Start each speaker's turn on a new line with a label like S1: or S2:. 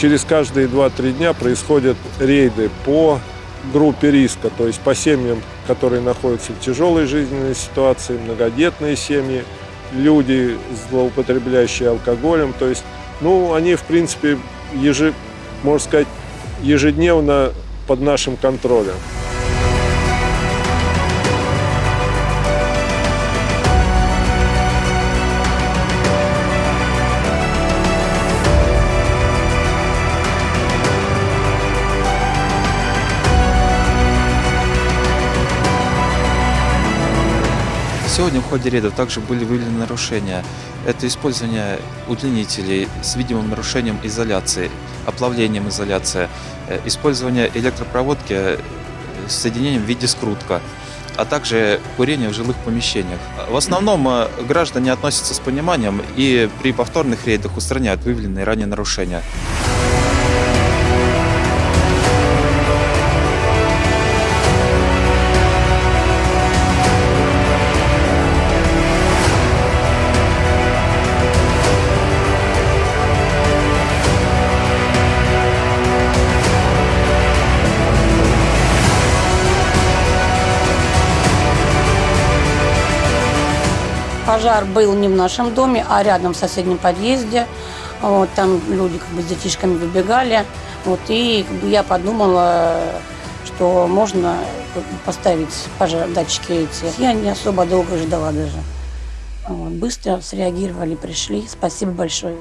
S1: через каждые 2-3 дня происходят рейды по группе риска, то есть по семьям, которые находятся в тяжелой жизненной ситуации, многодетные семьи, люди, злоупотребляющие алкоголем. То есть, ну, они, в принципе, ежи, можно сказать, ежедневно под нашим контролем.
S2: Сегодня в ходе рейдов также были выявлены нарушения. Это использование удлинителей с видимым нарушением изоляции, оплавлением изоляции, э, использование электропроводки э, с соединением в виде скрутка, а также курение в жилых помещениях. В основном э, граждане относятся с пониманием и при повторных рейдах устраняют выявленные ранее нарушения.
S3: Пожар был не в нашем доме, а рядом в соседнем подъезде. Вот, там люди как бы с детишками выбегали. Вот, и как бы, я подумала, что можно поставить пожар, датчики эти. Я не особо долго ждала даже. Вот, быстро среагировали, пришли. Спасибо большое.